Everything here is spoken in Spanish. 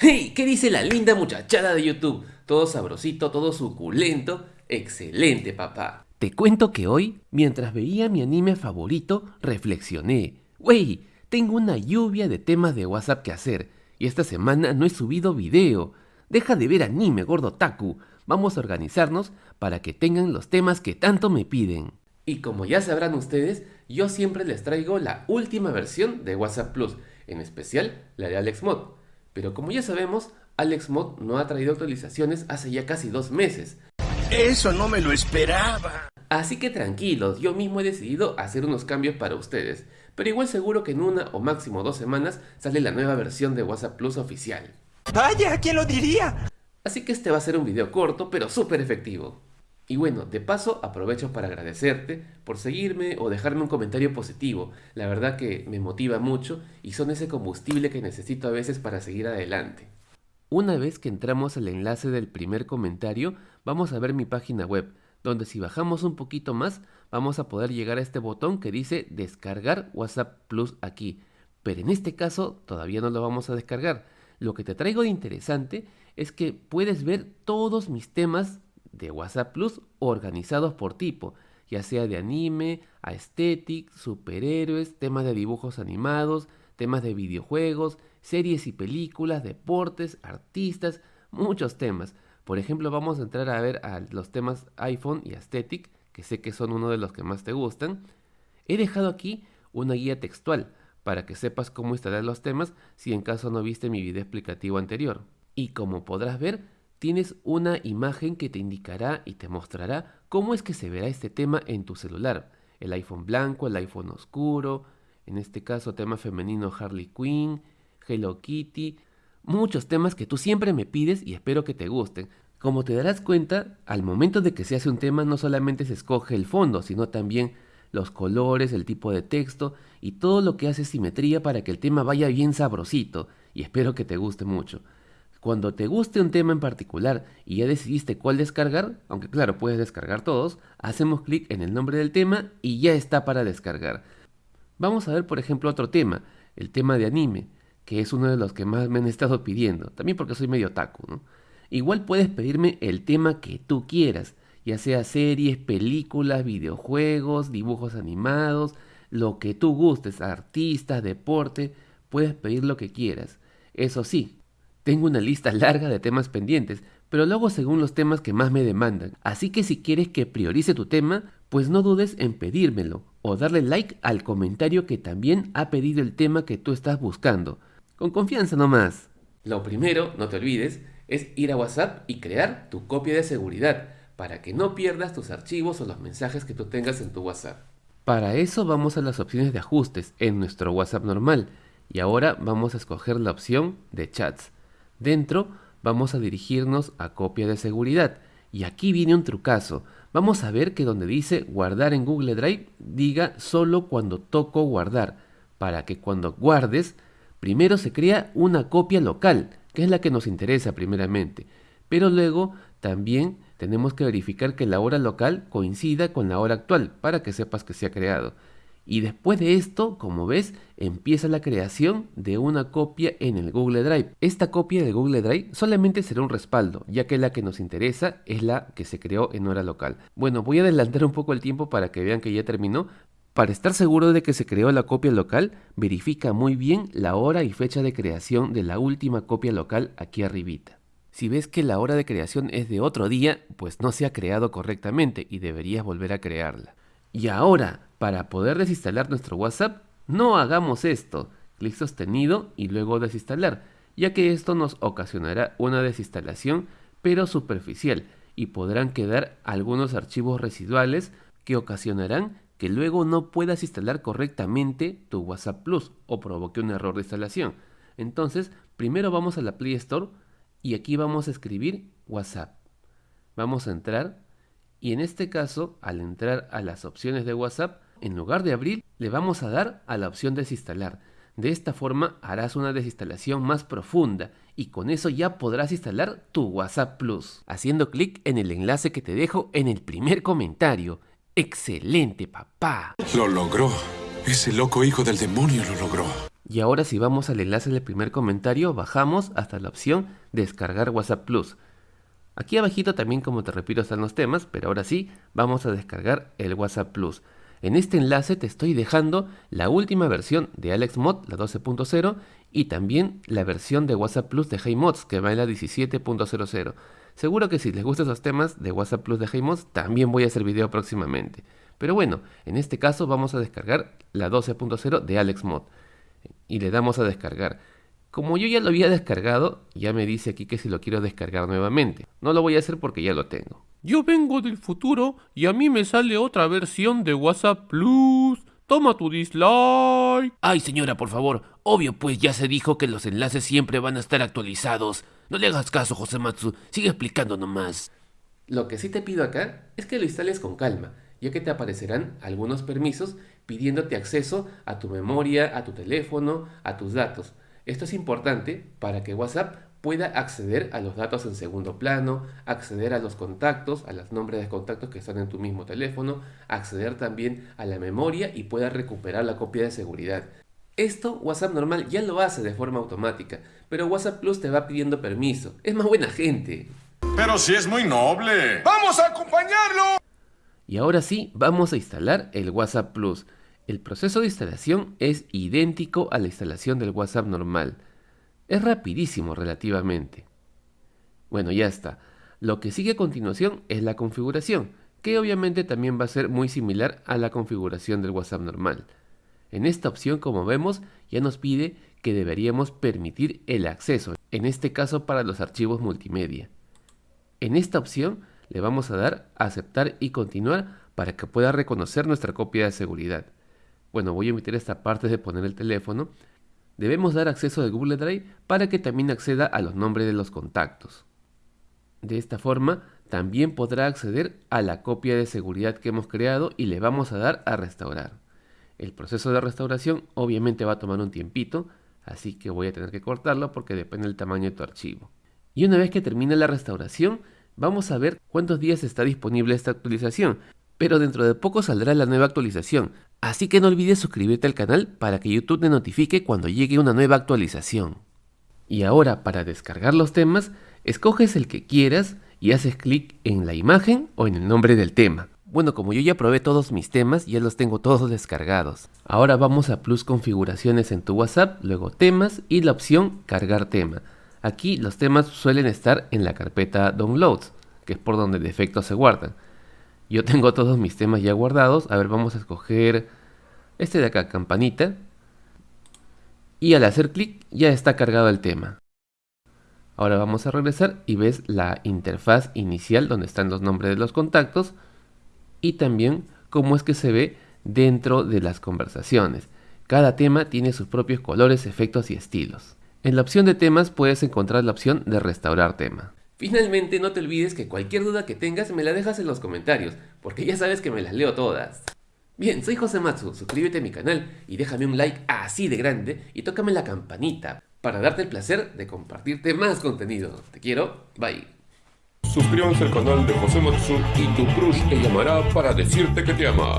¡Hey! ¿Qué dice la linda muchachada de YouTube? Todo sabrosito, todo suculento. Excelente, papá. Te cuento que hoy, mientras veía mi anime favorito, reflexioné. Wey, tengo una lluvia de temas de WhatsApp que hacer, y esta semana no he subido video. Deja de ver anime, gordo Taku. Vamos a organizarnos para que tengan los temas que tanto me piden. Y como ya sabrán ustedes, yo siempre les traigo la última versión de WhatsApp Plus, en especial la de AlexMod. Pero como ya sabemos, AlexMod no ha traído actualizaciones hace ya casi dos meses. Eso no me lo esperaba. Así que tranquilos, yo mismo he decidido hacer unos cambios para ustedes, pero igual seguro que en una o máximo dos semanas sale la nueva versión de WhatsApp Plus oficial. Vaya, ¿quién lo diría? Así que este va a ser un video corto, pero súper efectivo. Y bueno, de paso aprovecho para agradecerte por seguirme o dejarme un comentario positivo. La verdad que me motiva mucho y son ese combustible que necesito a veces para seguir adelante. Una vez que entramos al enlace del primer comentario, vamos a ver mi página web, donde si bajamos un poquito más, vamos a poder llegar a este botón que dice descargar WhatsApp Plus aquí. Pero en este caso todavía no lo vamos a descargar. Lo que te traigo de interesante es que puedes ver todos mis temas de WhatsApp Plus organizados por tipo, ya sea de anime, aesthetic, superhéroes, temas de dibujos animados, temas de videojuegos, series y películas, deportes, artistas, muchos temas. Por ejemplo, vamos a entrar a ver a los temas iPhone y aesthetic, que sé que son uno de los que más te gustan. He dejado aquí una guía textual para que sepas cómo instalar los temas si en caso no viste mi video explicativo anterior. Y como podrás ver, tienes una imagen que te indicará y te mostrará cómo es que se verá este tema en tu celular. El iPhone blanco, el iPhone oscuro, en este caso tema femenino Harley Quinn, Hello Kitty, muchos temas que tú siempre me pides y espero que te gusten. Como te darás cuenta, al momento de que se hace un tema no solamente se escoge el fondo, sino también los colores, el tipo de texto y todo lo que hace simetría para que el tema vaya bien sabrosito y espero que te guste mucho. Cuando te guste un tema en particular y ya decidiste cuál descargar, aunque claro, puedes descargar todos, hacemos clic en el nombre del tema y ya está para descargar. Vamos a ver por ejemplo otro tema, el tema de anime, que es uno de los que más me han estado pidiendo, también porque soy medio taco, ¿no? Igual puedes pedirme el tema que tú quieras, ya sea series, películas, videojuegos, dibujos animados, lo que tú gustes, artistas, deporte, puedes pedir lo que quieras. Eso sí, tengo una lista larga de temas pendientes, pero luego según los temas que más me demandan. Así que si quieres que priorice tu tema, pues no dudes en pedírmelo o darle like al comentario que también ha pedido el tema que tú estás buscando. Con confianza nomás. Lo primero, no te olvides, es ir a WhatsApp y crear tu copia de seguridad para que no pierdas tus archivos o los mensajes que tú tengas en tu WhatsApp. Para eso vamos a las opciones de ajustes en nuestro WhatsApp normal y ahora vamos a escoger la opción de chats. Dentro vamos a dirigirnos a copia de seguridad. Y aquí viene un trucazo. Vamos a ver que donde dice guardar en Google Drive diga solo cuando toco guardar para que cuando guardes primero se crea una copia local que es la que nos interesa primeramente. Pero luego también tenemos que verificar que la hora local coincida con la hora actual para que sepas que se ha creado y después de esto, como ves, empieza la creación de una copia en el Google Drive. Esta copia de Google Drive solamente será un respaldo, ya que la que nos interesa es la que se creó en hora local. Bueno, voy a adelantar un poco el tiempo para que vean que ya terminó. Para estar seguro de que se creó la copia local, verifica muy bien la hora y fecha de creación de la última copia local aquí arribita. Si ves que la hora de creación es de otro día, pues no se ha creado correctamente y deberías volver a crearla. Y ahora, para poder desinstalar nuestro WhatsApp, no hagamos esto. Clic sostenido y luego desinstalar, ya que esto nos ocasionará una desinstalación pero superficial y podrán quedar algunos archivos residuales que ocasionarán que luego no puedas instalar correctamente tu WhatsApp Plus o provoque un error de instalación. Entonces, primero vamos a la Play Store y aquí vamos a escribir WhatsApp. Vamos a entrar y en este caso, al entrar a las opciones de WhatsApp, en lugar de abrir, le vamos a dar a la opción desinstalar. De esta forma harás una desinstalación más profunda y con eso ya podrás instalar tu WhatsApp Plus, haciendo clic en el enlace que te dejo en el primer comentario. ¡Excelente, papá! Lo logró. Ese loco hijo del demonio lo logró. Y ahora si vamos al enlace del primer comentario, bajamos hasta la opción descargar WhatsApp Plus. Aquí abajito también, como te repito, están los temas, pero ahora sí, vamos a descargar el WhatsApp Plus. En este enlace te estoy dejando la última versión de AlexMod, la 12.0, y también la versión de WhatsApp Plus de HeyMods, que va en la 17.00. Seguro que si les gustan esos temas de WhatsApp Plus de HeyMods, también voy a hacer video próximamente. Pero bueno, en este caso vamos a descargar la 12.0 de AlexMod. Y le damos a descargar. Como yo ya lo había descargado, ya me dice aquí que si lo quiero descargar nuevamente. No lo voy a hacer porque ya lo tengo. Yo vengo del futuro y a mí me sale otra versión de WhatsApp Plus. Toma tu dislike. Ay, señora, por favor. Obvio, pues ya se dijo que los enlaces siempre van a estar actualizados. No le hagas caso, José Matsu. Sigue explicando nomás. Lo que sí te pido acá es que lo instales con calma, ya que te aparecerán algunos permisos pidiéndote acceso a tu memoria, a tu teléfono, a tus datos. Esto es importante para que WhatsApp pueda acceder a los datos en segundo plano, acceder a los contactos, a los nombres de contactos que están en tu mismo teléfono, acceder también a la memoria y pueda recuperar la copia de seguridad. Esto WhatsApp normal ya lo hace de forma automática, pero WhatsApp Plus te va pidiendo permiso. Es más buena gente. Pero si es muy noble. ¡Vamos a acompañarlo! Y ahora sí, vamos a instalar el WhatsApp Plus. El proceso de instalación es idéntico a la instalación del WhatsApp normal. Es rapidísimo relativamente. Bueno, ya está. Lo que sigue a continuación es la configuración, que obviamente también va a ser muy similar a la configuración del WhatsApp normal. En esta opción, como vemos, ya nos pide que deberíamos permitir el acceso, en este caso para los archivos multimedia. En esta opción le vamos a dar a aceptar y continuar para que pueda reconocer nuestra copia de seguridad. Bueno, voy a omitir esta parte de poner el teléfono. Debemos dar acceso de Google Drive para que también acceda a los nombres de los contactos. De esta forma, también podrá acceder a la copia de seguridad que hemos creado y le vamos a dar a restaurar. El proceso de restauración obviamente va a tomar un tiempito, así que voy a tener que cortarlo porque depende del tamaño de tu archivo. Y una vez que termine la restauración, vamos a ver cuántos días está disponible esta actualización, pero dentro de poco saldrá la nueva actualización, Así que no olvides suscribirte al canal para que YouTube te notifique cuando llegue una nueva actualización. Y ahora para descargar los temas, escoges el que quieras y haces clic en la imagen o en el nombre del tema. Bueno, como yo ya probé todos mis temas, ya los tengo todos descargados. Ahora vamos a Plus Configuraciones en tu WhatsApp, luego Temas y la opción Cargar tema. Aquí los temas suelen estar en la carpeta Downloads, que es por donde de defecto se guardan. Yo tengo todos mis temas ya guardados. A ver, vamos a escoger este de acá, campanita. Y al hacer clic ya está cargado el tema. Ahora vamos a regresar y ves la interfaz inicial donde están los nombres de los contactos y también cómo es que se ve dentro de las conversaciones. Cada tema tiene sus propios colores, efectos y estilos. En la opción de temas puedes encontrar la opción de restaurar tema. Finalmente, no te olvides que cualquier duda que tengas me la dejas en los comentarios, porque ya sabes que me las leo todas. Bien, soy José Matsu, suscríbete a mi canal y déjame un like así de grande y tócame la campanita para darte el placer de compartirte más contenido. Te quiero, bye. Suscríbanse al canal de José Matsu y tu crush te llamará para decirte que te ama.